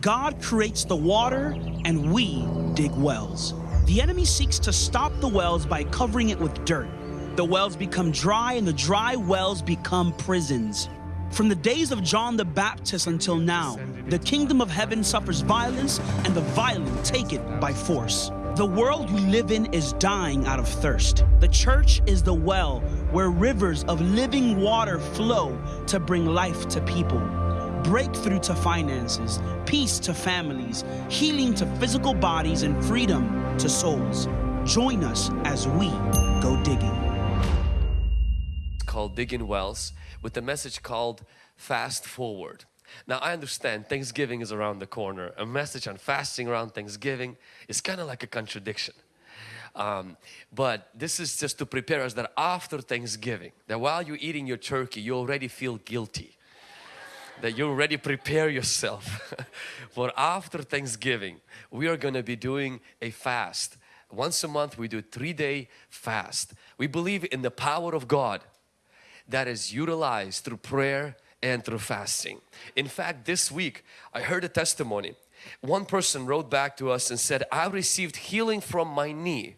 God creates the water and we dig wells. The enemy seeks to stop the wells by covering it with dirt. The wells become dry and the dry wells become prisons. From the days of John the Baptist until now, the kingdom of heaven suffers violence and the violent take it by force. The world we live in is dying out of thirst. The church is the well where rivers of living water flow to bring life to people. Breakthrough to finances, peace to families, healing to physical bodies, and freedom to souls. Join us as we go digging. It's called Digging Wells with a message called Fast Forward. Now I understand Thanksgiving is around the corner. A message on fasting around Thanksgiving is kind of like a contradiction. Um, but this is just to prepare us that after Thanksgiving, that while you're eating your turkey, you already feel guilty. That you already prepare yourself for after Thanksgiving, we are going to be doing a fast. Once a month we do three day fast. We believe in the power of God that is utilized through prayer and through fasting. In fact, this week I heard a testimony. One person wrote back to us and said, I received healing from my knee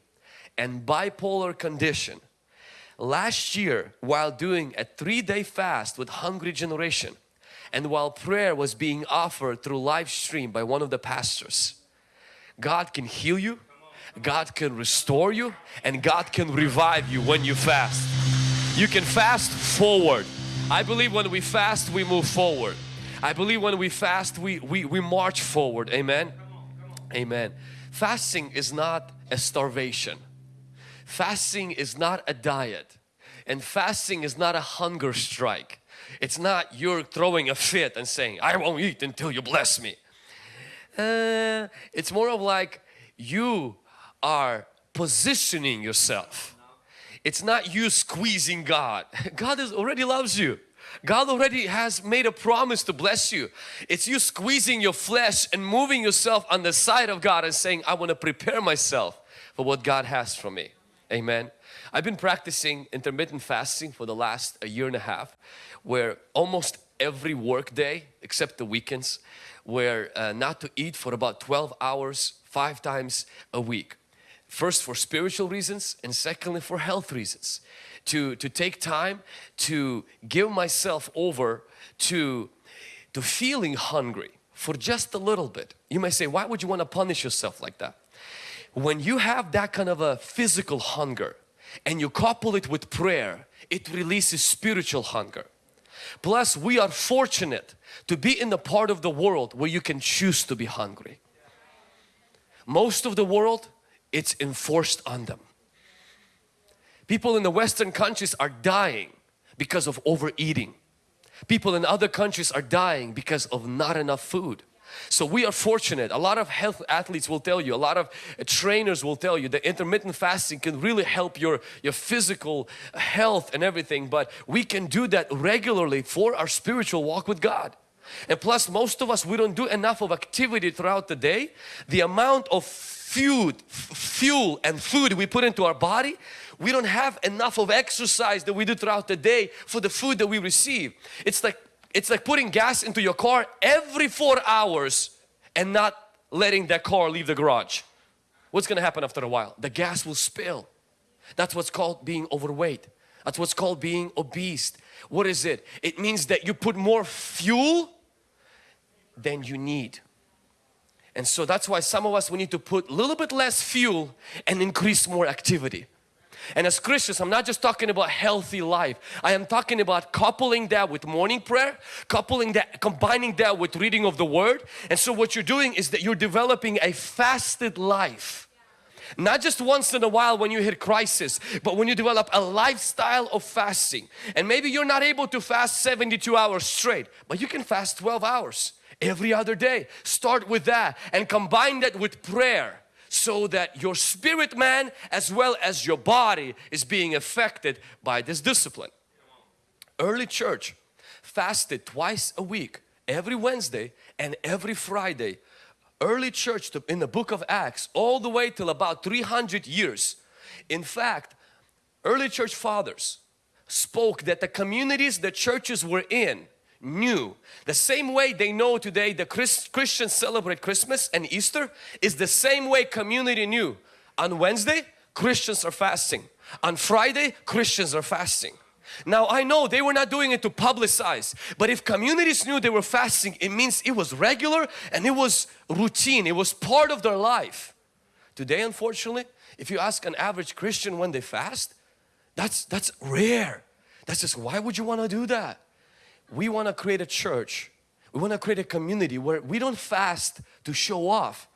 and bipolar condition last year while doing a three-day fast with Hungry Generation and while prayer was being offered through live stream by one of the pastors. God can heal you, God can restore you and God can revive you when you fast. You can fast forward. I believe when we fast we move forward. I believe when we fast we, we, we march forward. Amen. Amen. Fasting is not a starvation. Fasting is not a diet. And fasting is not a hunger strike. It's not you're throwing a fit and saying, I won't eat until you bless me. Uh, it's more of like you are positioning yourself. It's not you squeezing God. God is, already loves you. God already has made a promise to bless you. It's you squeezing your flesh and moving yourself on the side of God and saying, I want to prepare myself for what God has for me. Amen. I've been practicing intermittent fasting for the last a year and a half where almost every workday, except the weekends where uh, not to eat for about 12 hours five times a week. First for spiritual reasons and secondly for health reasons. To, to take time to give myself over to, to feeling hungry for just a little bit. You may say, why would you want to punish yourself like that? When you have that kind of a physical hunger and you couple it with prayer, it releases spiritual hunger. Plus, we are fortunate to be in the part of the world where you can choose to be hungry. Most of the world, it's enforced on them. People in the Western countries are dying because of overeating. People in other countries are dying because of not enough food. So we are fortunate. A lot of health athletes will tell you, a lot of uh, trainers will tell you that intermittent fasting can really help your, your physical health and everything. But we can do that regularly for our spiritual walk with God. And plus most of us, we don't do enough of activity throughout the day. The amount of food, fuel and food we put into our body, we don't have enough of exercise that we do throughout the day for the food that we receive. It's like it's like putting gas into your car every four hours and not letting that car leave the garage. What's going to happen after a while? The gas will spill. That's what's called being overweight. That's what's called being obese. What is it? It means that you put more fuel than you need. And so that's why some of us we need to put a little bit less fuel and increase more activity. And as Christians, I'm not just talking about healthy life. I am talking about coupling that with morning prayer, coupling that, combining that with reading of the Word. And so what you're doing is that you're developing a fasted life. Not just once in a while when you hit crisis, but when you develop a lifestyle of fasting. And maybe you're not able to fast 72 hours straight, but you can fast 12 hours every other day. Start with that and combine that with prayer so that your spirit man as well as your body is being affected by this discipline. Early church fasted twice a week, every Wednesday and every Friday. Early church in the book of Acts all the way till about 300 years. In fact, early church fathers spoke that the communities the churches were in knew. The same way they know today the Chris, Christians celebrate Christmas and Easter is the same way community knew. On Wednesday, Christians are fasting. On Friday, Christians are fasting. Now I know they were not doing it to publicize, but if communities knew they were fasting, it means it was regular and it was routine, it was part of their life. Today, unfortunately, if you ask an average Christian when they fast, that's, that's rare. That's just, why would you want to do that? We want to create a church. We want to create a community where we don't fast to show off.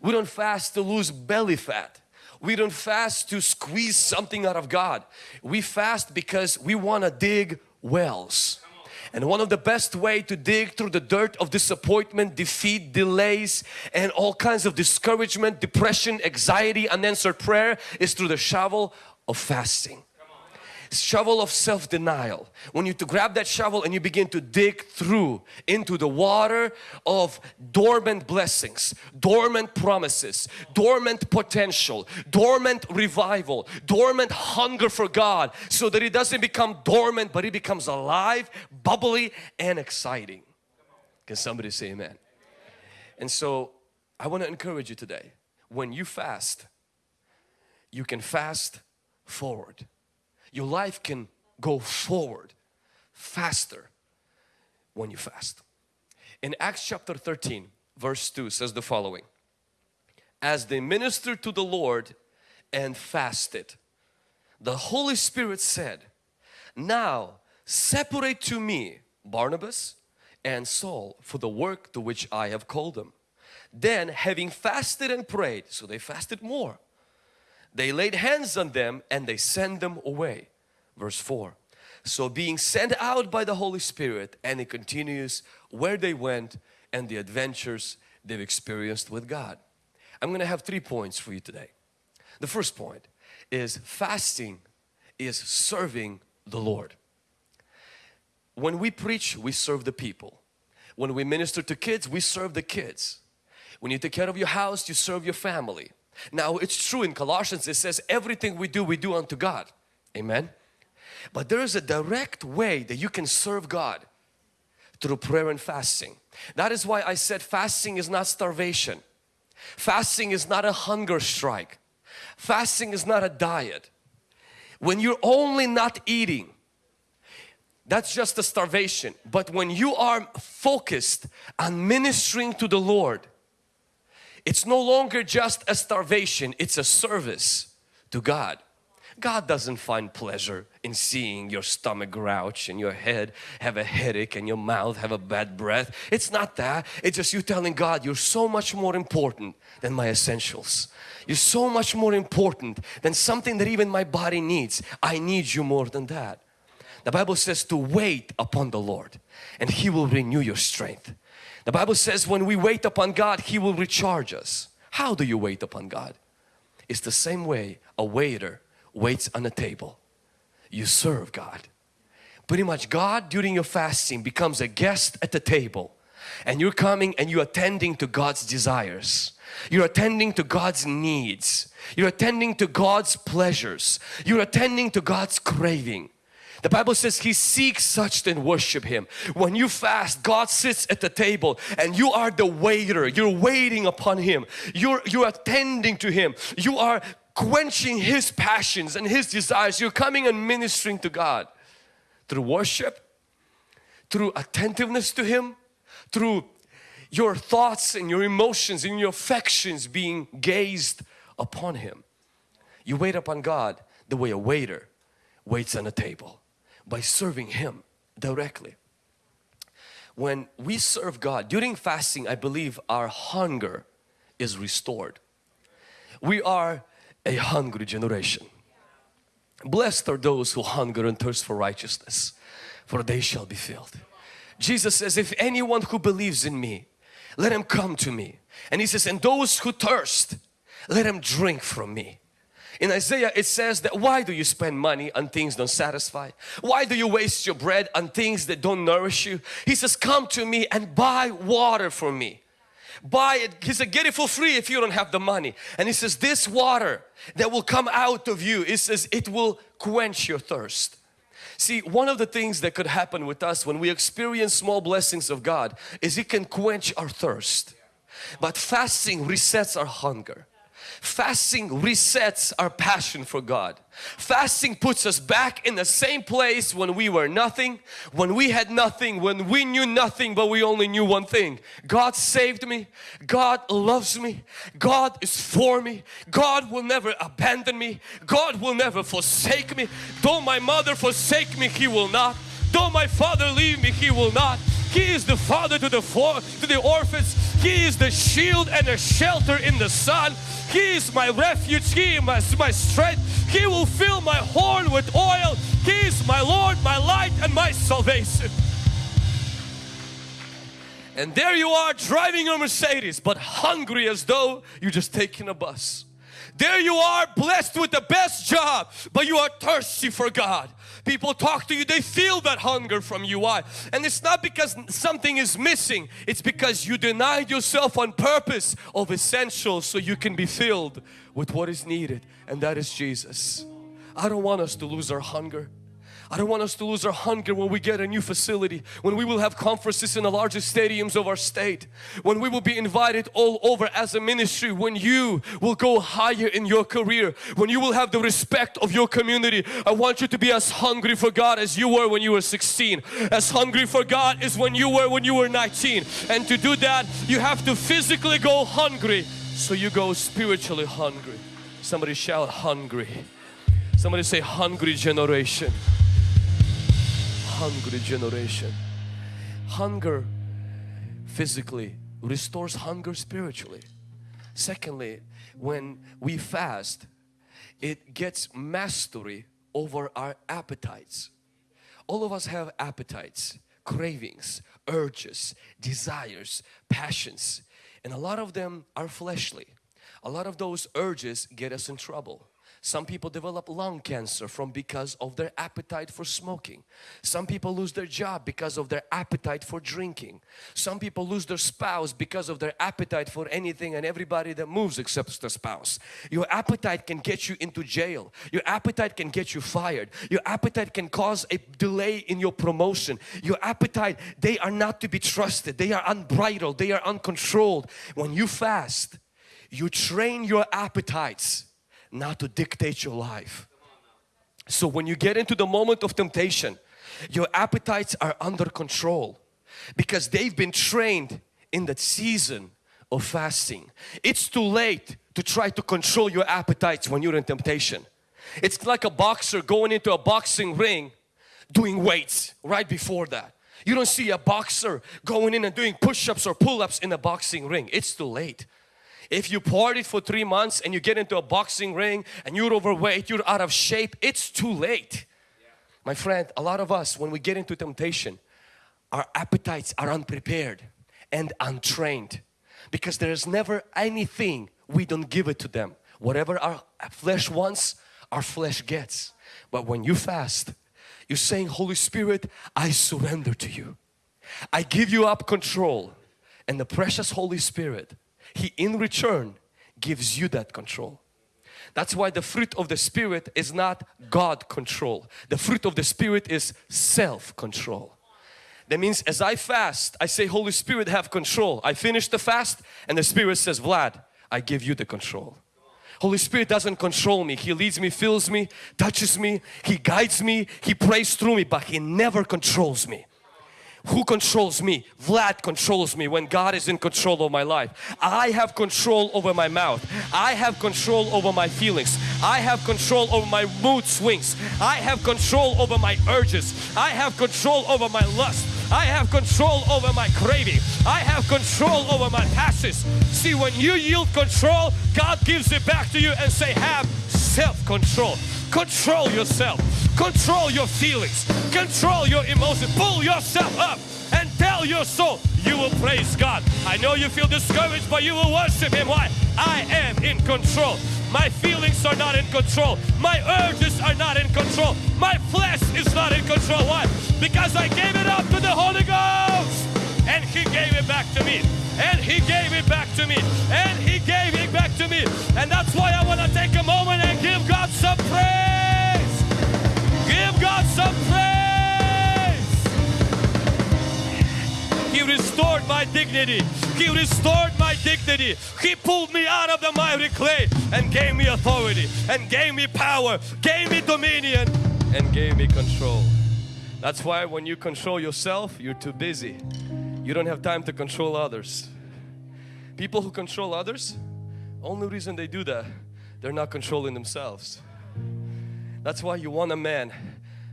We don't fast to lose belly fat. We don't fast to squeeze something out of God. We fast because we want to dig wells. And one of the best way to dig through the dirt of disappointment, defeat, delays and all kinds of discouragement, depression, anxiety, unanswered prayer is through the shovel of fasting shovel of self-denial. When you to grab that shovel and you begin to dig through into the water of dormant blessings dormant promises dormant potential dormant revival dormant hunger for God so that it doesn't become dormant but it becomes alive bubbly and exciting. Can somebody say amen? And so I want to encourage you today. When you fast you can fast forward your life can go forward faster when you fast. In Acts chapter 13 verse 2 says the following. As they ministered to the Lord and fasted, the Holy Spirit said, Now separate to me Barnabas and Saul for the work to which I have called them. Then having fasted and prayed, so they fasted more, they laid hands on them and they sent them away. Verse 4. So being sent out by the Holy Spirit and it continues where they went and the adventures they've experienced with God. I'm going to have three points for you today. The first point is fasting is serving the Lord. When we preach, we serve the people. When we minister to kids, we serve the kids. When you take care of your house, you serve your family. Now it's true in Colossians it says everything we do we do unto God. Amen. But there is a direct way that you can serve God through prayer and fasting. That is why I said fasting is not starvation. Fasting is not a hunger strike. Fasting is not a diet. When you're only not eating, that's just a starvation. But when you are focused on ministering to the Lord, it's no longer just a starvation, it's a service to God. God doesn't find pleasure in seeing your stomach grouch and your head have a headache and your mouth have a bad breath. It's not that. It's just you telling God you're so much more important than my essentials. You're so much more important than something that even my body needs. I need you more than that. The Bible says to wait upon the Lord and He will renew your strength. The Bible says when we wait upon God, He will recharge us. How do you wait upon God? It's the same way a waiter waits on a table. You serve God. Pretty much God during your fasting becomes a guest at the table and you're coming and you're attending to God's desires. You're attending to God's needs. You're attending to God's pleasures. You're attending to God's craving. The Bible says He seeks such and worship Him. When you fast, God sits at the table and you are the waiter. You're waiting upon Him. You're, you're attending to Him. You are quenching His passions and His desires. You're coming and ministering to God through worship, through attentiveness to Him, through your thoughts and your emotions and your affections being gazed upon Him. You wait upon God the way a waiter waits on a table by serving Him directly. When we serve God, during fasting I believe our hunger is restored. We are a hungry generation. Blessed are those who hunger and thirst for righteousness, for they shall be filled. Jesus says, if anyone who believes in me, let him come to me. And he says, and those who thirst, let him drink from me. In Isaiah it says that why do you spend money on things don't satisfy? Why do you waste your bread on things that don't nourish you? He says come to me and buy water for me. Buy it. He said get it for free if you don't have the money. And he says this water that will come out of you, it says it will quench your thirst. See, one of the things that could happen with us when we experience small blessings of God is it can quench our thirst. But fasting resets our hunger. Fasting resets our passion for God. Fasting puts us back in the same place when we were nothing, when we had nothing, when we knew nothing but we only knew one thing. God saved me. God loves me. God is for me. God will never abandon me. God will never forsake me. Though my mother forsake me, He will not. Though my father leave me, He will not. He is the father to the, to the orphans. He is the shield and a shelter in the sun. He is my refuge, He is my, my strength. He will fill my horn with oil. He is my Lord, my light and my salvation. And there you are driving a Mercedes but hungry as though you're just taking a bus. There you are blessed with the best job but you are thirsty for God. People talk to you, they feel that hunger from you. Why? And it's not because something is missing, it's because you denied yourself on purpose of essentials so you can be filled with what is needed and that is Jesus. I don't want us to lose our hunger. I don't want us to lose our hunger when we get a new facility, when we will have conferences in the largest stadiums of our state, when we will be invited all over as a ministry, when you will go higher in your career, when you will have the respect of your community. I want you to be as hungry for God as you were when you were 16. As hungry for God as when you were when you were 19. And to do that, you have to physically go hungry so you go spiritually hungry. Somebody shout hungry. Somebody say hungry generation hungry generation. Hunger physically restores hunger spiritually. Secondly, when we fast, it gets mastery over our appetites. All of us have appetites, cravings, urges, desires, passions, and a lot of them are fleshly. A lot of those urges get us in trouble. Some people develop lung cancer from because of their appetite for smoking. Some people lose their job because of their appetite for drinking. Some people lose their spouse because of their appetite for anything and everybody that moves except the spouse. Your appetite can get you into jail. Your appetite can get you fired. Your appetite can cause a delay in your promotion. Your appetite, they are not to be trusted. They are unbridled. They are uncontrolled. When you fast, you train your appetites not to dictate your life. So when you get into the moment of temptation, your appetites are under control because they've been trained in that season of fasting. It's too late to try to control your appetites when you're in temptation. It's like a boxer going into a boxing ring doing weights right before that. You don't see a boxer going in and doing push-ups or pull-ups in a boxing ring. It's too late. If you partied for three months and you get into a boxing ring and you're overweight, you're out of shape, it's too late. Yeah. My friend, a lot of us when we get into temptation, our appetites are unprepared and untrained because there's never anything we don't give it to them. Whatever our flesh wants, our flesh gets. But when you fast, you're saying, Holy Spirit, I surrender to you. I give you up control and the precious Holy Spirit he in return gives you that control. That's why the fruit of the Spirit is not God control. The fruit of the Spirit is self-control. That means as I fast, I say, Holy Spirit have control. I finish the fast and the Spirit says, Vlad, I give you the control. Holy Spirit doesn't control me. He leads me, fills me, touches me, He guides me, He prays through me, but He never controls me. Who controls me? Vlad controls me when God is in control of my life. I have control over my mouth. I have control over my feelings. I have control over my mood swings. I have control over my urges. I have control over my lust. I have control over my craving. I have control over my passions. See, when you yield control, God gives it back to you and say, have self-control. Control yourself. Control your feelings. Control your emotions. Pull yourself up and tell your soul you will praise God. I know you feel discouraged, but you will worship Him. Why? I am in control. My feelings are not in control. My urges are not in control. My flesh is not in control. Why? Because I gave it up to the Holy Ghost and He gave it back to me. And He gave it back to me. And He gave it to me. And that's why I want to take a moment and give God some praise. Give God some praise. He restored my dignity. He restored my dignity. He pulled me out of the miry clay and gave me authority and gave me power, gave me dominion and gave me control. That's why when you control yourself, you're too busy. You don't have time to control others. People who control others, only reason they do that, they're not controlling themselves. That's why you want a man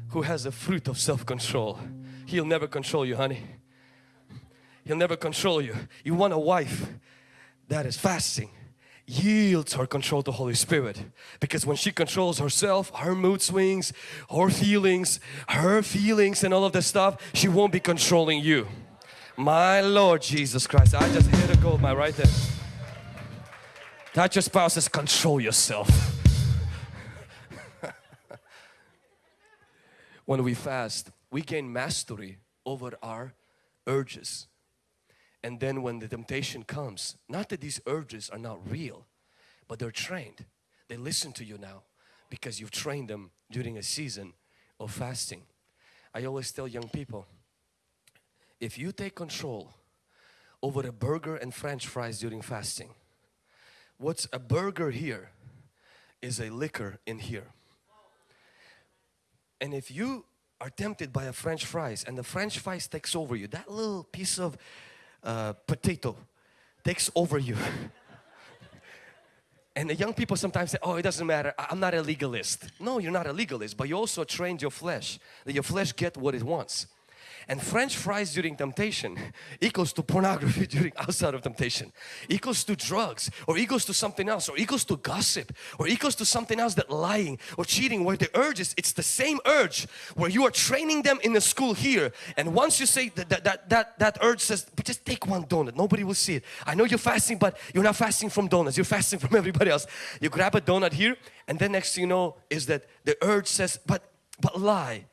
who has the fruit of self-control. He'll never control you, honey. He'll never control you. You want a wife that is fasting, yields her control to Holy Spirit because when she controls herself, her mood swings, her feelings, her feelings and all of this stuff, she won't be controlling you. My Lord Jesus Christ, I just hit a gold my right there. Touch your spouse says control yourself. when we fast, we gain mastery over our urges. And then when the temptation comes, not that these urges are not real, but they're trained. They listen to you now because you've trained them during a season of fasting. I always tell young people, if you take control over a burger and french fries during fasting, what's a burger here is a liquor in here. And if you are tempted by a french fries and the french fries takes over you, that little piece of uh, potato takes over you. and the young people sometimes say, oh, it doesn't matter, I'm not a legalist. No, you're not a legalist, but you also trained your flesh, that your flesh get what it wants. And French fries during temptation equals to pornography during outside of temptation, equals to drugs or equals to something else or equals to gossip or equals to something else that lying or cheating where the urge is, it's the same urge where you are training them in the school here. And once you say that that, that, that, that urge says but just take one donut, nobody will see it. I know you're fasting but you're not fasting from donuts, you're fasting from everybody else. You grab a donut here and then next thing you know is that the urge says but but lie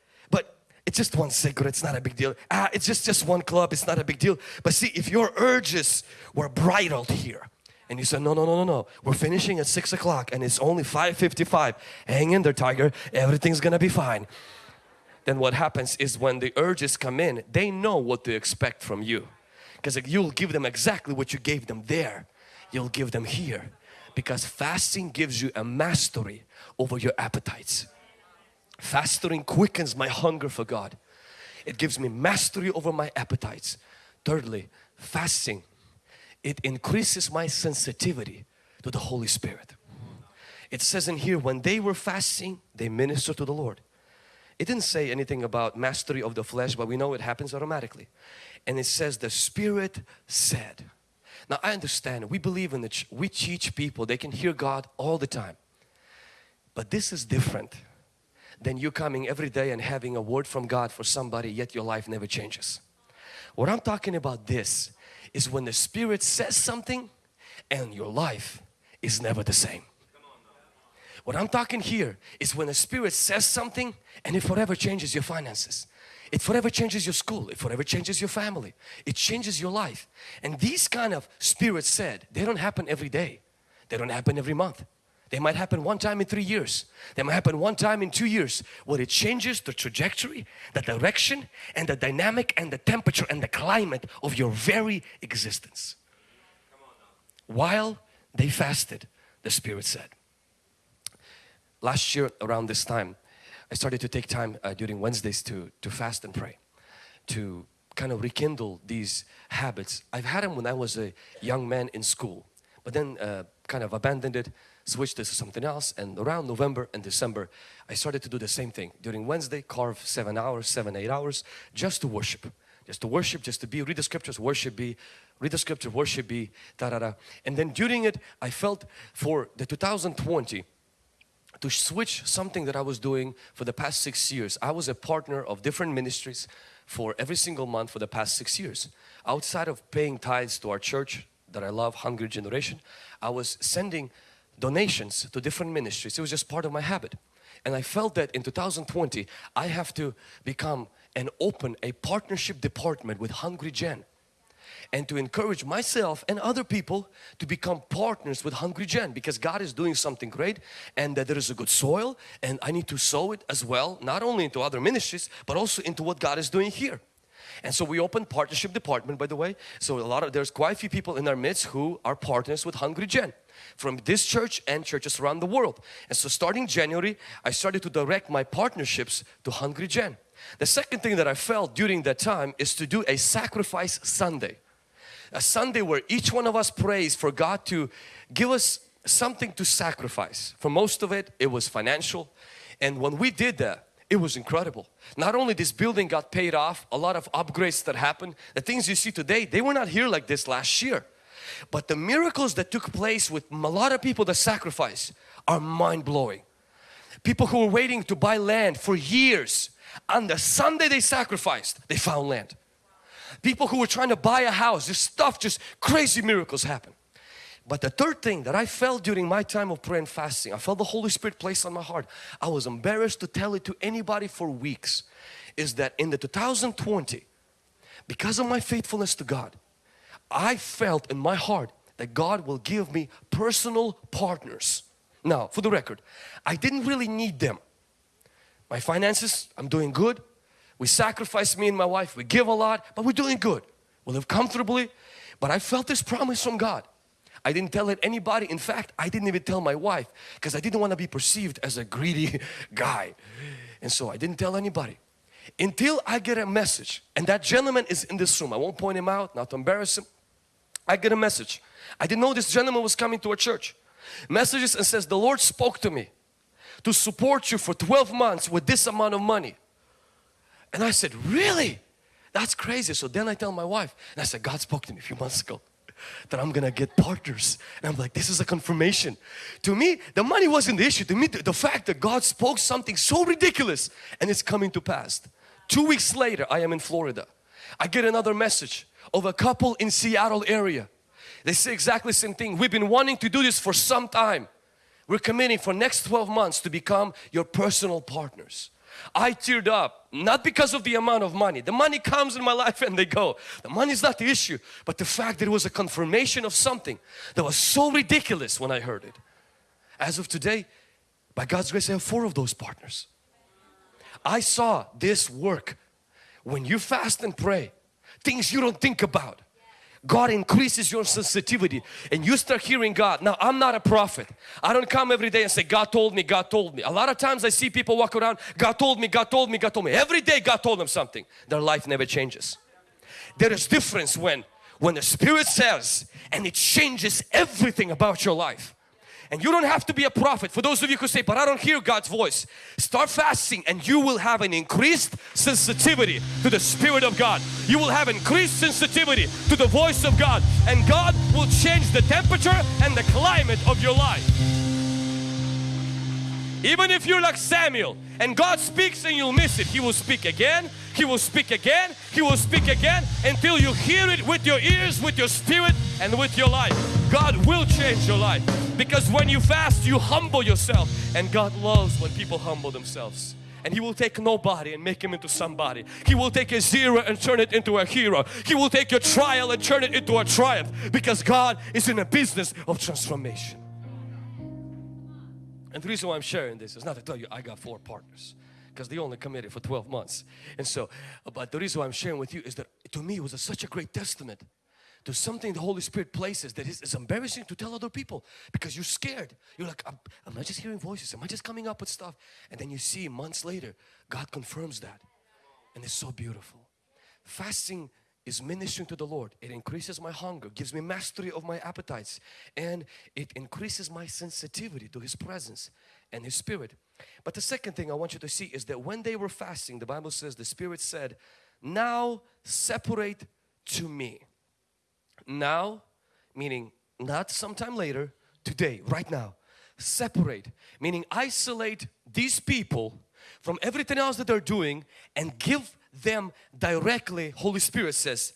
it's just one cigarette, it's not a big deal. Ah, it's just, just one club, it's not a big deal. But see, if your urges were bridled here, and you said, no, no, no, no, no, we're finishing at 6 o'clock and it's only 5.55. Hang in there, tiger, everything's gonna be fine. Then what happens is when the urges come in, they know what to expect from you. Because you'll give them exactly what you gave them there. You'll give them here. Because fasting gives you a mastery over your appetites. Fasting quickens my hunger for God. It gives me mastery over my appetites. Thirdly, fasting, it increases my sensitivity to the Holy Spirit. It says in here, when they were fasting, they ministered to the Lord. It didn't say anything about mastery of the flesh, but we know it happens automatically. And it says the Spirit said. Now I understand, we believe in the, we teach people, they can hear God all the time. But this is different than you coming every day and having a word from God for somebody yet your life never changes. What I'm talking about this is when the Spirit says something and your life is never the same. What I'm talking here is when the Spirit says something and it forever changes your finances. It forever changes your school. It forever changes your family. It changes your life. And these kind of spirits said, they don't happen every day. They don't happen every month. They might happen one time in three years. They might happen one time in two years. What it changes the trajectory, the direction and the dynamic and the temperature and the climate of your very existence. While they fasted, the Spirit said. Last year around this time, I started to take time uh, during Wednesdays to, to fast and pray. To kind of rekindle these habits. I've had them when I was a young man in school. But then uh, kind of abandoned it switched this to something else and around November and December I started to do the same thing. During Wednesday carve seven hours seven eight hours just to worship. Just to worship just to be read the scriptures worship be read the scripture worship be da da da and then during it I felt for the 2020 to switch something that I was doing for the past six years. I was a partner of different ministries for every single month for the past six years. Outside of paying tithes to our church that I love Hungry Generation I was sending donations to different ministries. It was just part of my habit. And I felt that in 2020, I have to become and open a partnership department with Hungry Gen and to encourage myself and other people to become partners with Hungry Gen because God is doing something great and that there is a good soil and I need to sow it as well not only into other ministries but also into what God is doing here. And so we opened partnership department by the way. So a lot of there's quite a few people in our midst who are partners with Hungry Gen from this church and churches around the world. And so starting January, I started to direct my partnerships to Hungry Gen. The second thing that I felt during that time is to do a sacrifice Sunday. A Sunday where each one of us prays for God to give us something to sacrifice. For most of it, it was financial. And when we did that, it was incredible. Not only this building got paid off, a lot of upgrades that happened, the things you see today, they were not here like this last year. But the miracles that took place with a lot of people that sacrifice are mind-blowing. People who were waiting to buy land for years, on the Sunday they sacrificed, they found land. People who were trying to buy a house, this stuff, just crazy miracles happen. But the third thing that I felt during my time of prayer and fasting, I felt the Holy Spirit place on my heart. I was embarrassed to tell it to anybody for weeks. Is that in the 2020, because of my faithfulness to God, I felt in my heart that God will give me personal partners. Now, for the record, I didn't really need them. My finances, I'm doing good. We sacrifice me and my wife. We give a lot, but we're doing good. We live comfortably. But I felt this promise from God I didn't tell it anybody. In fact, I didn't even tell my wife because I didn't want to be perceived as a greedy guy. And so I didn't tell anybody until I get a message and that gentleman is in this room. I won't point him out, not to embarrass him. I get a message. I didn't know this gentleman was coming to our church. Messages and says, the Lord spoke to me to support you for 12 months with this amount of money. And I said, really? That's crazy. So then I tell my wife and I said, God spoke to me a few months ago that I'm gonna get partners. And I'm like, this is a confirmation. To me, the money wasn't the issue. To me, the, the fact that God spoke something so ridiculous and it's coming to pass. Two weeks later, I am in Florida. I get another message of a couple in Seattle area. They say exactly the same thing. We've been wanting to do this for some time. We're committing for next 12 months to become your personal partners. I teared up, not because of the amount of money. The money comes in my life and they go. The money is not the issue, but the fact that it was a confirmation of something that was so ridiculous when I heard it. As of today, by God's grace, I have four of those partners. I saw this work when you fast and pray, things you don't think about. God increases your sensitivity and you start hearing God. Now I'm not a prophet. I don't come every day and say God told me, God told me. A lot of times I see people walk around, God told me, God told me, God told me. Every day God told them something. Their life never changes. There is difference when when the Spirit says and it changes everything about your life. And you don't have to be a prophet. For those of you who say, but I don't hear God's voice. Start fasting and you will have an increased sensitivity to the Spirit of God. You will have increased sensitivity to the voice of God. And God will change the temperature and the climate of your life. Even if you're like Samuel and God speaks and you'll miss it, He will speak again, He will speak again, He will speak again until you hear it with your ears, with your spirit and with your life. God will change your life because when you fast you humble yourself and God loves when people humble themselves and He will take nobody and make him into somebody. He will take a zero and turn it into a hero. He will take your trial and turn it into a triumph because God is in a business of transformation. And the reason why I'm sharing this is not to tell you I got four partners because they only committed for 12 months. And so, but the reason why I'm sharing with you is that to me it was a, such a great testament to something the Holy Spirit places that is, is, embarrassing to tell other people because you're scared. You're like, am, I just hearing voices? Am I just coming up with stuff? And then you see months later, God confirms that. And it's so beautiful. Fasting is ministering to the Lord. It increases my hunger, gives me mastery of my appetites and it increases my sensitivity to His presence and His Spirit. But the second thing I want you to see is that when they were fasting, the Bible says the Spirit said, now separate to me. Now, meaning not sometime later, today, right now. Separate, meaning isolate these people from everything else that they're doing and give them directly, Holy Spirit says,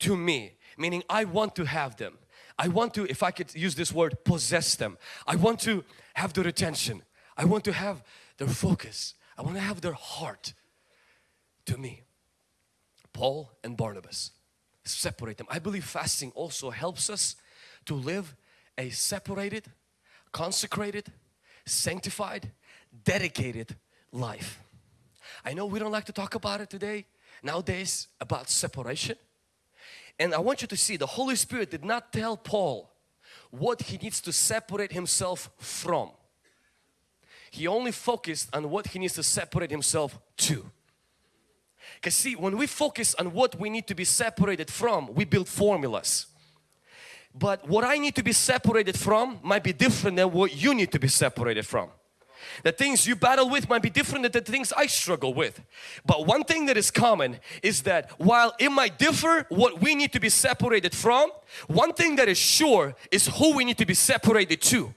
to me. Meaning I want to have them. I want to, if I could use this word, possess them. I want to have their attention. I want to have their focus. I want to have their heart to me. Paul and Barnabas, separate them. I believe fasting also helps us to live a separated, consecrated, sanctified, dedicated life. I know we don't like to talk about it today nowadays about separation. And I want you to see the Holy Spirit did not tell Paul what he needs to separate himself from. He only focused on what he needs to separate himself to. Because see, when we focus on what we need to be separated from, we build formulas. But what I need to be separated from might be different than what you need to be separated from. The things you battle with might be different than the things I struggle with. But one thing that is common is that while it might differ what we need to be separated from, one thing that is sure is who we need to be separated to.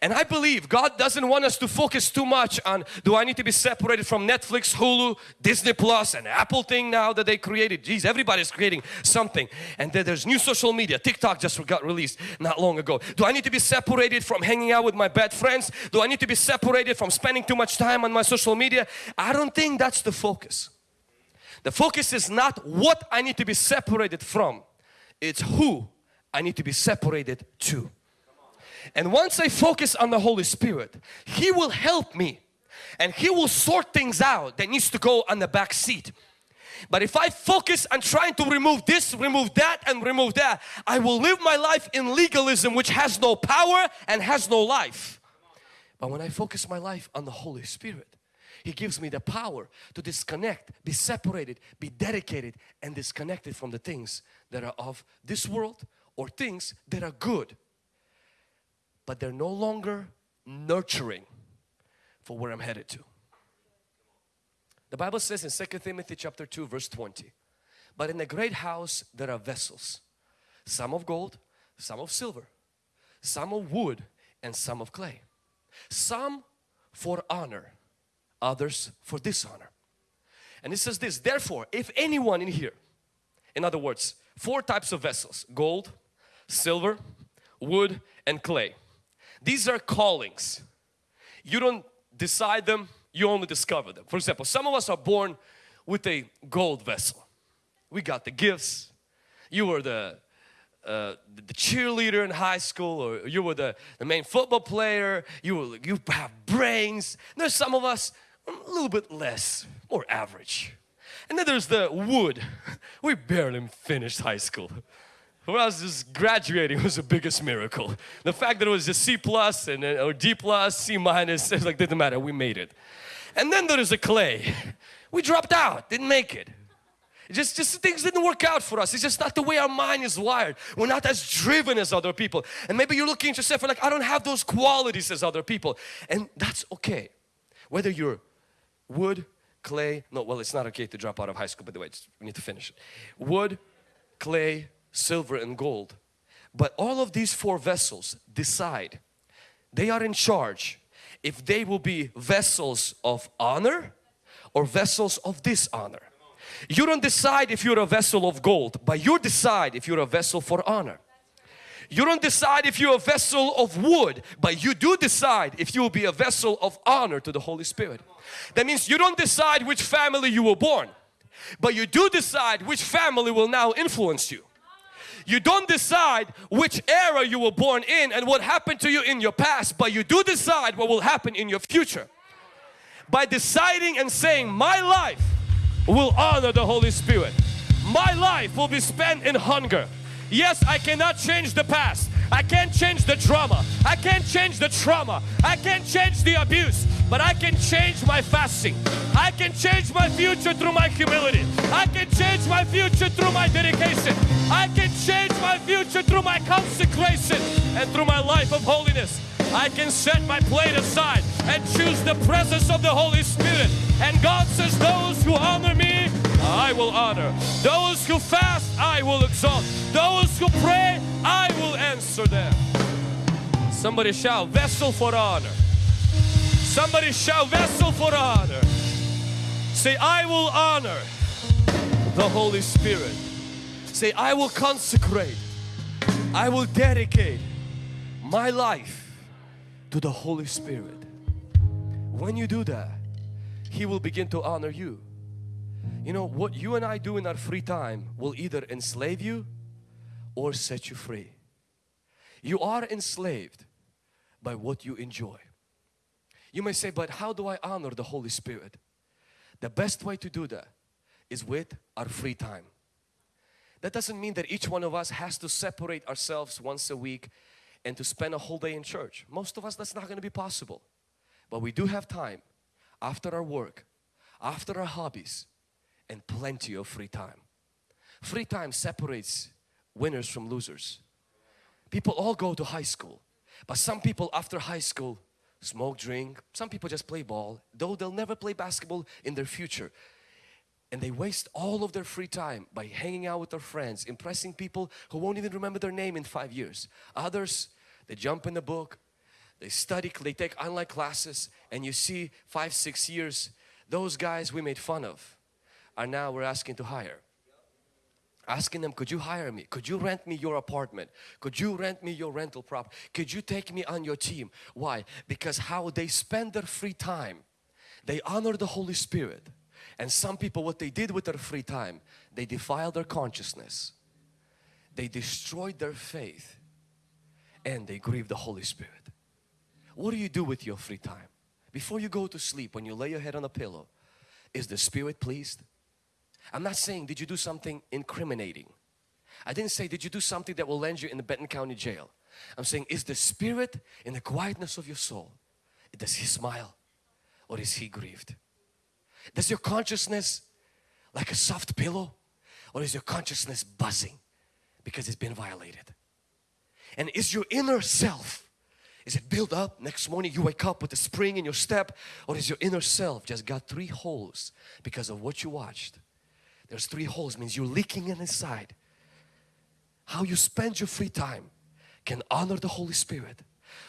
And I believe God doesn't want us to focus too much on do I need to be separated from Netflix, Hulu, Disney Plus and Apple thing now that they created. Geez, everybody's creating something. And then there's new social media. TikTok just got released not long ago. Do I need to be separated from hanging out with my bad friends? Do I need to be separated from spending too much time on my social media? I don't think that's the focus. The focus is not what I need to be separated from. It's who I need to be separated to. And once I focus on the Holy Spirit, He will help me and He will sort things out that needs to go on the back seat. But if I focus on trying to remove this, remove that and remove that, I will live my life in legalism which has no power and has no life. But when I focus my life on the Holy Spirit, He gives me the power to disconnect, be separated, be dedicated and disconnected from the things that are of this world or things that are good but they're no longer nurturing for where I'm headed to. The Bible says in 2 Timothy chapter 2 verse 20, but in the great house there are vessels, some of gold, some of silver, some of wood and some of clay. Some for honor, others for dishonor. And it says this, therefore if anyone in here, in other words, four types of vessels, gold, silver, wood and clay. These are callings. You don't decide them, you only discover them. For example, some of us are born with a gold vessel. We got the gifts. You were the uh, the cheerleader in high school or you were the, the main football player, you, were, you have brains. There's some of us a little bit less, more average. And then there's the wood. We barely finished high school. For us, just graduating was the biggest miracle. The fact that it was a C plus and or D plus, C minus, it like didn't matter. We made it. And then there is a clay. We dropped out, didn't make it. just, just things didn't work out for us. It's just not the way our mind is wired. We're not as driven as other people. And maybe you're looking at yourself and like, I don't have those qualities as other people. And that's okay. Whether you're wood, clay, no, well, it's not okay to drop out of high school, by the way, we need to finish it. Wood, clay, silver and gold. But all of these four vessels decide, they are in charge if they will be vessels of honor or vessels of dishonor. You don't decide if you're a vessel of gold, but you decide if you're a vessel for honor. You don't decide if you're a vessel of wood, but you do decide if you will be a vessel of honor to the Holy Spirit. That means you don't decide which family you were born, but you do decide which family will now influence you. You don't decide which era you were born in and what happened to you in your past, but you do decide what will happen in your future. By deciding and saying, my life will honor the Holy Spirit. My life will be spent in hunger. Yes, I cannot change the past. I can't change the drama. I can't change the trauma. I can't change the abuse. But I can change my fasting. I can change my future through my humility. I can change my future through my dedication. I can change my future through my consecration and through my life of holiness. I can set my plate aside and choose the presence of the Holy Spirit. And God says, those who honor me, I will honor. Those who fast, I will exalt. Those who pray, I will answer them. Somebody shout, vessel for honor. Somebody shout, vessel for honor. Say, I will honor the Holy Spirit. Say, I will consecrate. I will dedicate my life to the Holy Spirit. When you do that, He will begin to honor you. You know, what you and I do in our free time will either enslave you or set you free. You are enslaved by what you enjoy. You may say, but how do I honor the Holy Spirit? The best way to do that is with our free time. That doesn't mean that each one of us has to separate ourselves once a week and to spend a whole day in church. Most of us that's not going to be possible. But we do have time after our work, after our hobbies and plenty of free time. Free time separates winners from losers. People all go to high school but some people after high school smoke, drink, some people just play ball though they'll never play basketball in their future and they waste all of their free time by hanging out with their friends, impressing people who won't even remember their name in five years. Others, they jump in the book, they study, they take online classes and you see five, six years, those guys we made fun of are now we're asking to hire. Asking them, could you hire me? Could you rent me your apartment? Could you rent me your rental prop? Could you take me on your team? Why? Because how they spend their free time, they honor the Holy Spirit and some people what they did with their free time, they defiled their consciousness. They destroyed their faith and they grieved the Holy Spirit. What do you do with your free time? Before you go to sleep, when you lay your head on a pillow, is the Spirit pleased? I'm not saying did you do something incriminating. I didn't say did you do something that will land you in the Benton County Jail. I'm saying is the Spirit in the quietness of your soul, does He smile or is He grieved? Does your consciousness like a soft pillow or is your consciousness buzzing because it's been violated? And is your inner self, is it built up? Next morning you wake up with a spring in your step or is your inner self just got three holes because of what you watched? There's three holes means you're leaking in inside. How you spend your free time can honor the Holy Spirit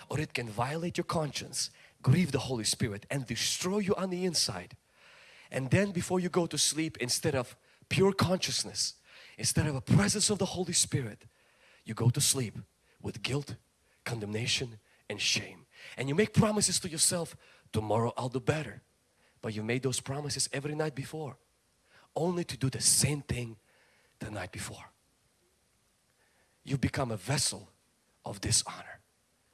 or it can violate your conscience, grieve the Holy Spirit and destroy you on the inside and then before you go to sleep, instead of pure consciousness, instead of a presence of the Holy Spirit, you go to sleep with guilt, condemnation and shame. And you make promises to yourself, tomorrow I'll do better. But you made those promises every night before, only to do the same thing the night before. You become a vessel of dishonor.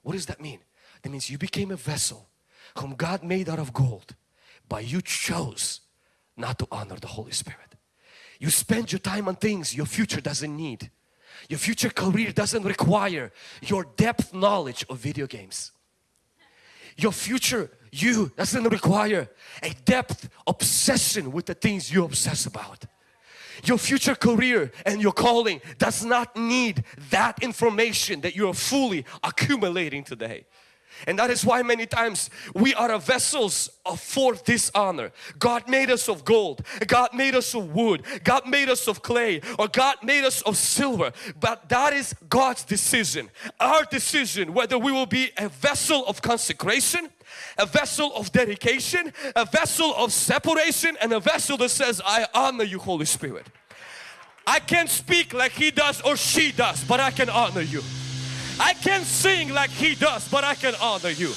What does that mean? That means you became a vessel whom God made out of gold, but you chose not to honor the Holy Spirit. You spend your time on things your future doesn't need. Your future career doesn't require your depth knowledge of video games. Your future you doesn't require a depth obsession with the things you obsess about. Your future career and your calling does not need that information that you're fully accumulating today. And that is why many times we are vessels of for dishonor. God made us of gold, God made us of wood, God made us of clay or God made us of silver. But that is God's decision. Our decision whether we will be a vessel of consecration, a vessel of dedication, a vessel of separation and a vessel that says I honor you Holy Spirit. I can't speak like he does or she does but I can honor you. I can't sing like he does, but I can honor you.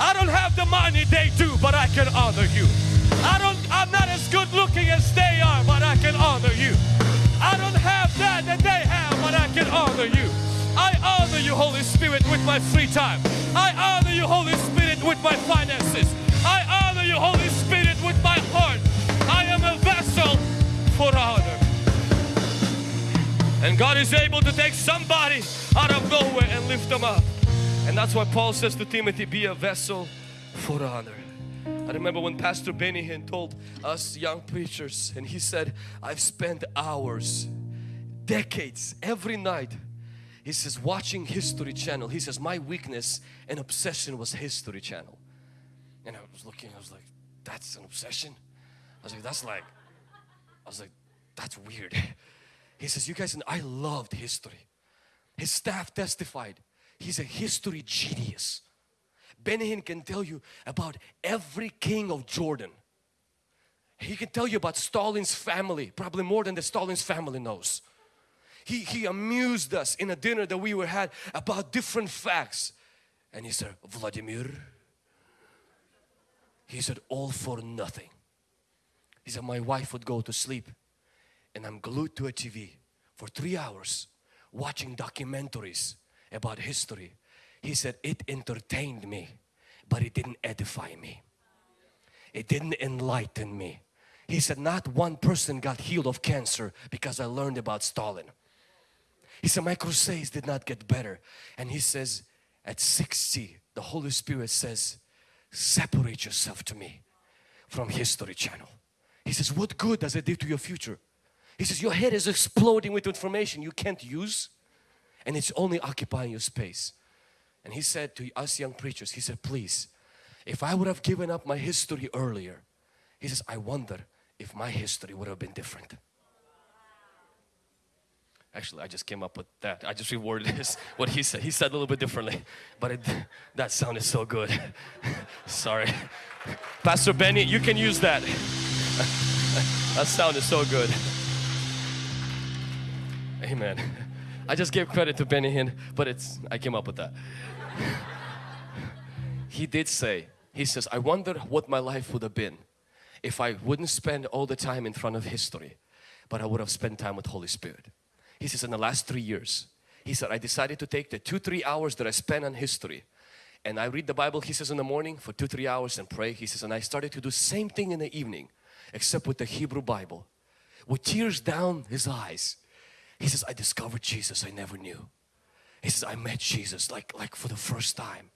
I don't have the money they do, but I can honor you. I don't, I'm not as good looking as they are, but I can honor you. I don't have that that they have, but I can honor you. I honor you, Holy Spirit, with my free time. I honor you, Holy Spirit, with my finances. I honor you, Holy Spirit, with my heart. I am a vessel for honor. And God is able to take somebody out of nowhere and lift them up. And that's why Paul says to Timothy, be a vessel for honor. I remember when Pastor Benny told us young preachers and he said, I've spent hours, decades, every night he says watching History Channel. He says my weakness and obsession was History Channel. And I was looking, I was like, that's an obsession? I was like, that's like, I was like, that's weird. He says, you guys, and I loved history. His staff testified. He's a history genius. Benny Hinn can tell you about every king of Jordan. He can tell you about Stalin's family, probably more than the Stalin's family knows. He, he amused us in a dinner that we were had about different facts. And he said, Vladimir, he said, all for nothing. He said, my wife would go to sleep and I'm glued to a TV for three hours watching documentaries about history. He said it entertained me but it didn't edify me. It didn't enlighten me. He said, not one person got healed of cancer because I learned about Stalin. He said, my crusades did not get better. And he says, at 60, the Holy Spirit says, separate yourself to me from History Channel. He says, what good does it do to your future? He says, your head is exploding with information you can't use and it's only occupying your space. And he said to us young preachers, he said, please, if I would have given up my history earlier, he says, I wonder if my history would have been different. Actually, I just came up with that. I just reworded this, what he said. He said a little bit differently, but it, that sounded so good. Sorry. Pastor Benny, you can use that. that sounded so good. Amen. I just gave credit to Benny Hinn, but it's, I came up with that. he did say, he says, I wonder what my life would have been if I wouldn't spend all the time in front of history, but I would have spent time with Holy Spirit. He says, in the last three years, he said, I decided to take the two, three hours that I spent on history and I read the Bible, he says, in the morning for two, three hours and pray. He says, and I started to do same thing in the evening, except with the Hebrew Bible. With tears down his eyes, he says, I discovered Jesus I never knew. He says, I met Jesus like, like for the first time.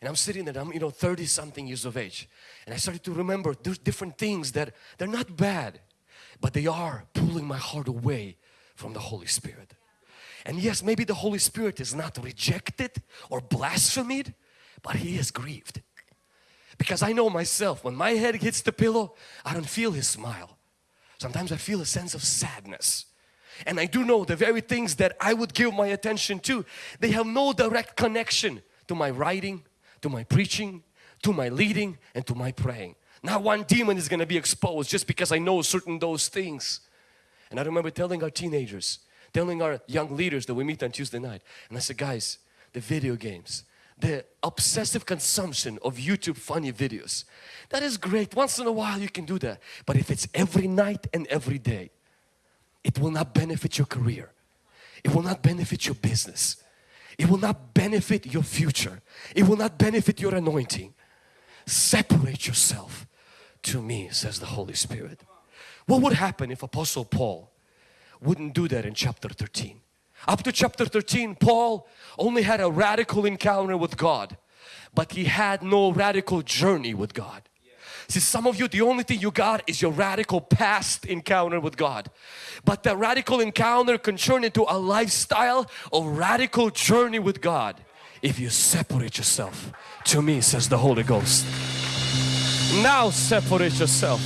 And I'm sitting there, I'm you know 30 something years of age. And I started to remember there's different things that they're not bad, but they are pulling my heart away from the Holy Spirit. And yes, maybe the Holy Spirit is not rejected or blasphemed, but He is grieved. Because I know myself, when my head hits the pillow, I don't feel His smile. Sometimes I feel a sense of sadness. And I do know the very things that I would give my attention to, they have no direct connection to my writing, to my preaching, to my leading and to my praying. Not one demon is going to be exposed just because I know certain those things. And I remember telling our teenagers, telling our young leaders that we meet on Tuesday night. And I said, guys, the video games, the obsessive consumption of YouTube funny videos, that is great. Once in a while you can do that. But if it's every night and every day, it will not benefit your career. It will not benefit your business. It will not benefit your future. It will not benefit your anointing. Separate yourself to me, says the Holy Spirit. What would happen if Apostle Paul wouldn't do that in chapter 13? Up to chapter 13, Paul only had a radical encounter with God, but he had no radical journey with God. See, some of you, the only thing you got is your radical past encounter with God. But that radical encounter can turn into a lifestyle of radical journey with God if you separate yourself to me, says the Holy Ghost. Now separate yourself.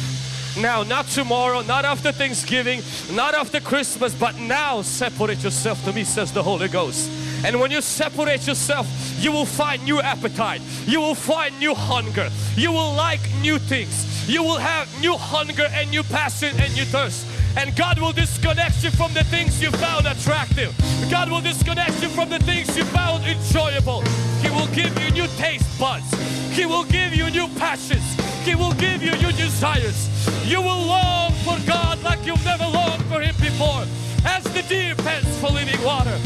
Now, not tomorrow, not after Thanksgiving, not after Christmas, but now separate yourself to me, says the Holy Ghost. And when you separate yourself, you will find new appetite. You will find new hunger. You will like new things. You will have new hunger and new passion and new thirst. And God will disconnect you from the things you found attractive. God will disconnect you from the things you found enjoyable. He will give you new taste buds. He will give you new passions. He will give you new desires. You will long for God like you've never longed for Him before. As the deer pants for living water,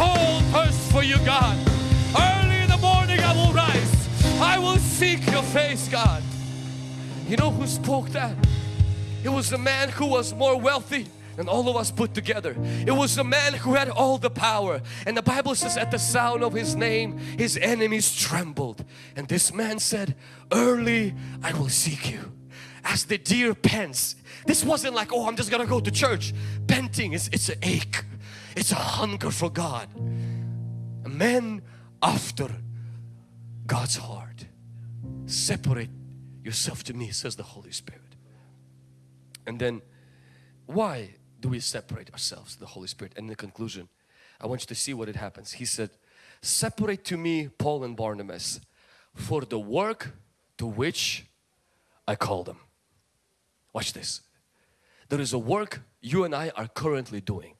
soul thirsts for you, God. Early in the morning I will rise. I will seek your face, God. You know who spoke that? It was a man who was more wealthy than all of us put together. It was a man who had all the power. And the Bible says at the sound of his name, his enemies trembled. And this man said, early I will seek you. As the deer pants. This wasn't like, oh, I'm just gonna go to church. Panting, is it's an ache. It's a hunger for God. A man after God's heart. Separate yourself to me, says the Holy Spirit. And then, why do we separate ourselves, the Holy Spirit? And in the conclusion, I want you to see what it happens. He said, separate to me Paul and Barnabas for the work to which I call them. Watch this. There is a work you and I are currently doing.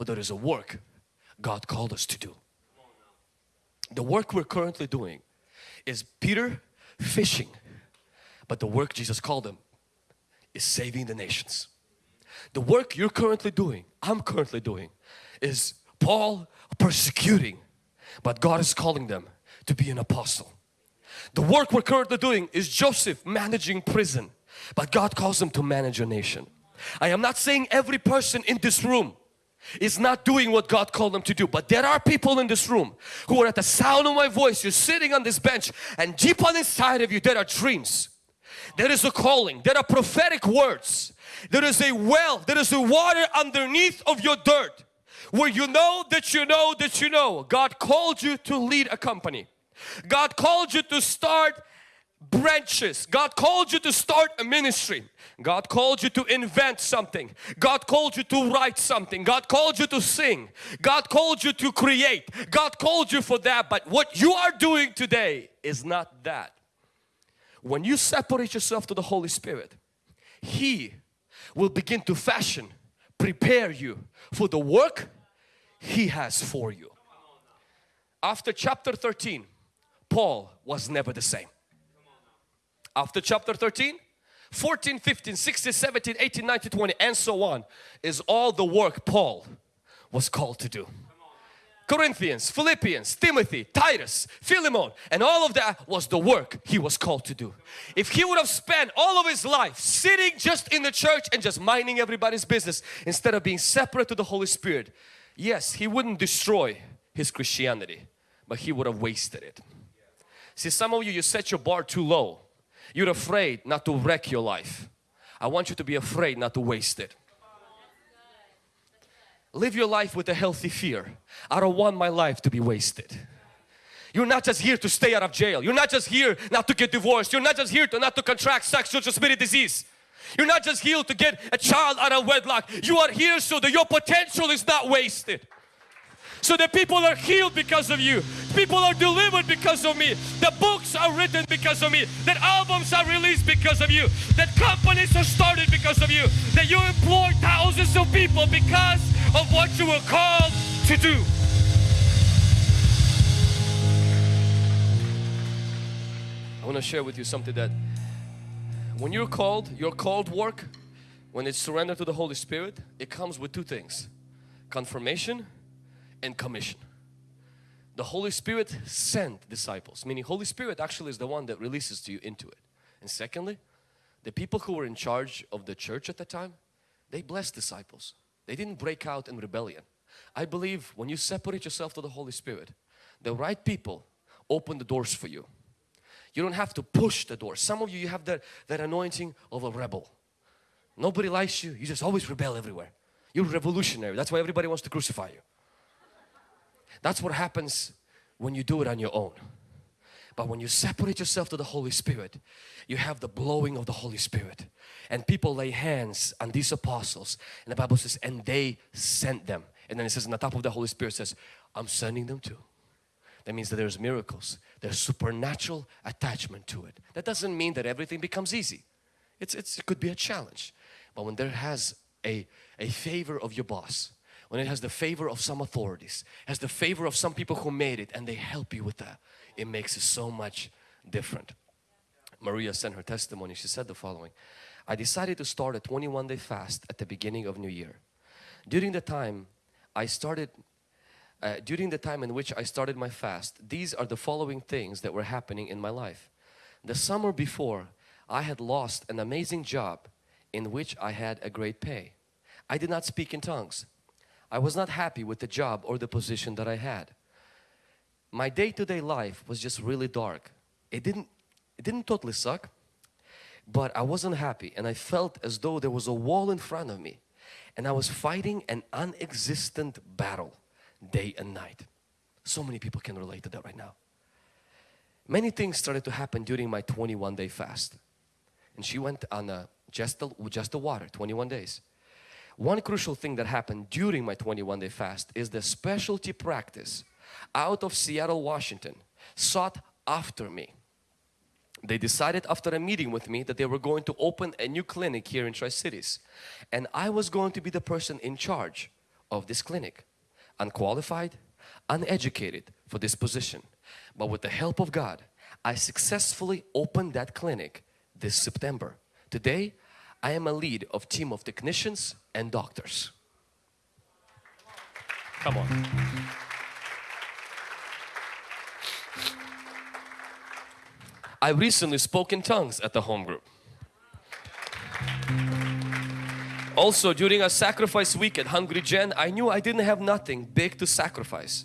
But there is a work God called us to do. The work we're currently doing is Peter fishing. But the work Jesus called him is saving the nations. The work you're currently doing, I'm currently doing, is Paul persecuting, but God is calling them to be an apostle. The work we're currently doing is Joseph managing prison, but God calls them to manage a nation. I am not saying every person in this room is not doing what God called them to do. But there are people in this room who are at the sound of my voice. You're sitting on this bench and deep on inside of you there are dreams. There is a calling. There are prophetic words. There is a well. There is a water underneath of your dirt where you know that you know that you know God called you to lead a company. God called you to start branches. God called you to start a ministry. God called you to invent something. God called you to write something. God called you to sing. God called you to create. God called you for that. But what you are doing today is not that. When you separate yourself to the Holy Spirit, He will begin to fashion, prepare you for the work He has for you. After chapter 13, Paul was never the same. After chapter 13, 14, 15, 16, 17, 18, 19, 20 and so on is all the work Paul was called to do. Corinthians, Philippians, Timothy, Titus, Philemon and all of that was the work he was called to do. If he would have spent all of his life sitting just in the church and just minding everybody's business instead of being separate to the Holy Spirit, yes, he wouldn't destroy his Christianity, but he would have wasted it. See, some of you, you set your bar too low you're afraid not to wreck your life. I want you to be afraid not to waste it. Live your life with a healthy fear. I don't want my life to be wasted. You're not just here to stay out of jail. You're not just here not to get divorced. You're not just here to not to contract sexual transmitted disease. You're not just here to get a child out of wedlock. You are here so that your potential is not wasted so that people are healed because of you. People are delivered because of me. The books are written because of me. That albums are released because of you. That companies are started because of you. That you employ thousands of people because of what you were called to do. I want to share with you something that when you're called, your called work, when it's surrendered to the Holy Spirit, it comes with two things. Confirmation and commission. The Holy Spirit sent disciples, meaning Holy Spirit actually is the one that releases to you into it. And secondly, the people who were in charge of the church at the time, they blessed disciples. They didn't break out in rebellion. I believe when you separate yourself to the Holy Spirit, the right people open the doors for you. You don't have to push the door. Some of you, you have that, that anointing of a rebel. Nobody likes you. You just always rebel everywhere. You're revolutionary. That's why everybody wants to crucify you. That's what happens when you do it on your own. But when you separate yourself to the Holy Spirit, you have the blowing of the Holy Spirit. And people lay hands on these apostles. And the Bible says, and they sent them. And then it says, on the top of the Holy Spirit says, I'm sending them too. That means that there's miracles. There's supernatural attachment to it. That doesn't mean that everything becomes easy. It's, it's, it could be a challenge. But when there has a, a favor of your boss, when it has the favor of some authorities, has the favor of some people who made it and they help you with that, it makes it so much different. Maria sent her testimony. She said the following, I decided to start a 21 day fast at the beginning of New Year. During the time I started, uh, during the time in which I started my fast, these are the following things that were happening in my life. The summer before, I had lost an amazing job in which I had a great pay. I did not speak in tongues. I was not happy with the job or the position that I had. My day-to-day -day life was just really dark. It didn't, it didn't totally suck, but I wasn't happy and I felt as though there was a wall in front of me and I was fighting an unexistent battle day and night. So many people can relate to that right now. Many things started to happen during my 21 day fast and she went on a, just, the, just the water 21 days one crucial thing that happened during my 21 day fast is the specialty practice out of Seattle, Washington sought after me. They decided after a meeting with me that they were going to open a new clinic here in Tri-Cities and I was going to be the person in charge of this clinic. Unqualified, uneducated for this position. But with the help of God, I successfully opened that clinic this September. Today, I am a lead of team of technicians and doctors. Come on. I recently spoke in tongues at the home group. Also, during a sacrifice week at Hungry Gen, I knew I didn't have nothing big to sacrifice.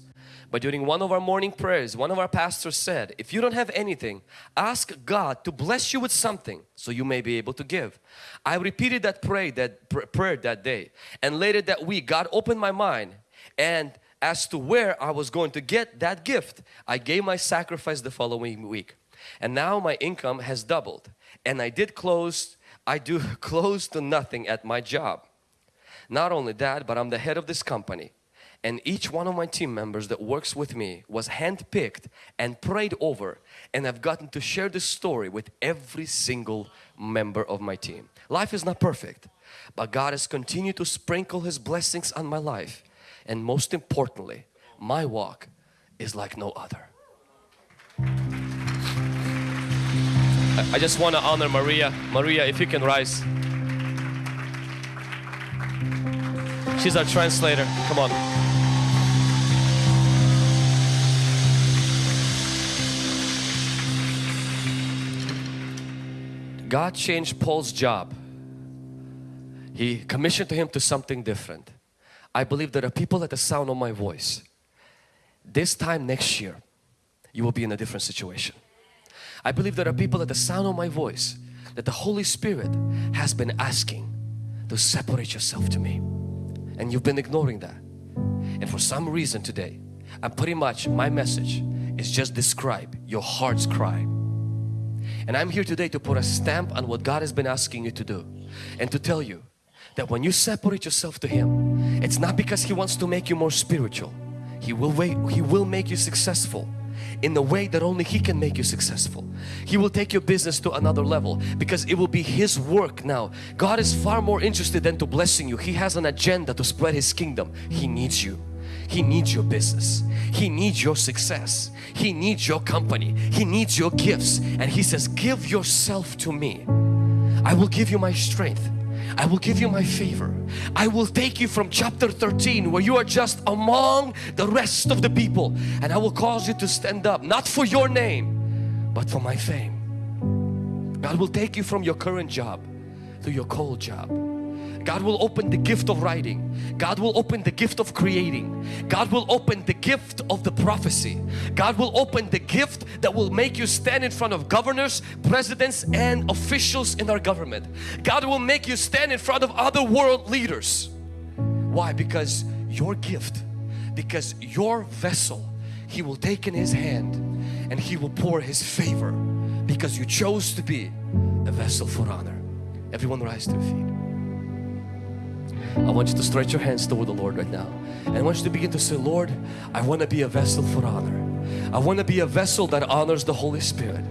But during one of our morning prayers, one of our pastors said, if you don't have anything, ask God to bless you with something so you may be able to give. I repeated that prayer that, pr prayer that day and later that week God opened my mind and as to where I was going to get that gift, I gave my sacrifice the following week. And now my income has doubled and I did close, I do close to nothing at my job. Not only that, but I'm the head of this company and each one of my team members that works with me was handpicked and prayed over and I've gotten to share this story with every single member of my team. Life is not perfect but God has continued to sprinkle His blessings on my life and most importantly my walk is like no other. I just want to honor Maria. Maria if you can rise. She's our translator. Come on. God changed Paul's job. He commissioned him to something different. I believe there are people at the sound of my voice. This time next year, you will be in a different situation. I believe there are people at the sound of my voice that the Holy Spirit has been asking to separate yourself to me. And you've been ignoring that. And for some reason today, I'm pretty much my message is just describe your heart's cry and I'm here today to put a stamp on what God has been asking you to do and to tell you that when you separate yourself to Him, it's not because He wants to make you more spiritual. He will wait, He will make you successful in the way that only He can make you successful. He will take your business to another level because it will be His work now. God is far more interested than to blessing you. He has an agenda to spread His kingdom. He needs you. He needs your business. He needs your success. He needs your company. He needs your gifts. And He says, give yourself to me. I will give you my strength. I will give you my favor. I will take you from chapter 13 where you are just among the rest of the people and I will cause you to stand up not for your name but for my fame. God will take you from your current job to your cold job God will open the gift of writing. God will open the gift of creating. God will open the gift of the prophecy. God will open the gift that will make you stand in front of governors, presidents and officials in our government. God will make you stand in front of other world leaders. Why? Because your gift, because your vessel, He will take in His hand and He will pour His favor because you chose to be a vessel for honor. Everyone rise to their feet. I want you to stretch your hands toward the Lord right now. And I want you to begin to say, Lord, I want to be a vessel for honor. I want to be a vessel that honors the Holy Spirit.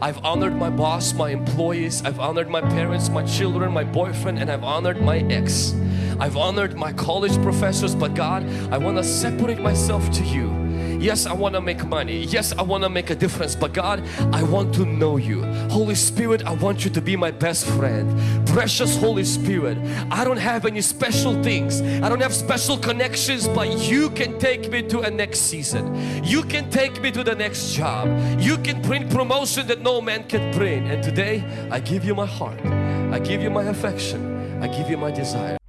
I've honored my boss, my employees, I've honored my parents, my children, my boyfriend, and I've honored my ex. I've honored my college professors, but God, I want to separate myself to you Yes, I want to make money. Yes, I want to make a difference. But God, I want to know you. Holy Spirit, I want you to be my best friend. Precious Holy Spirit, I don't have any special things. I don't have special connections, but you can take me to a next season. You can take me to the next job. You can bring promotion that no man can bring. And today, I give you my heart. I give you my affection. I give you my desire.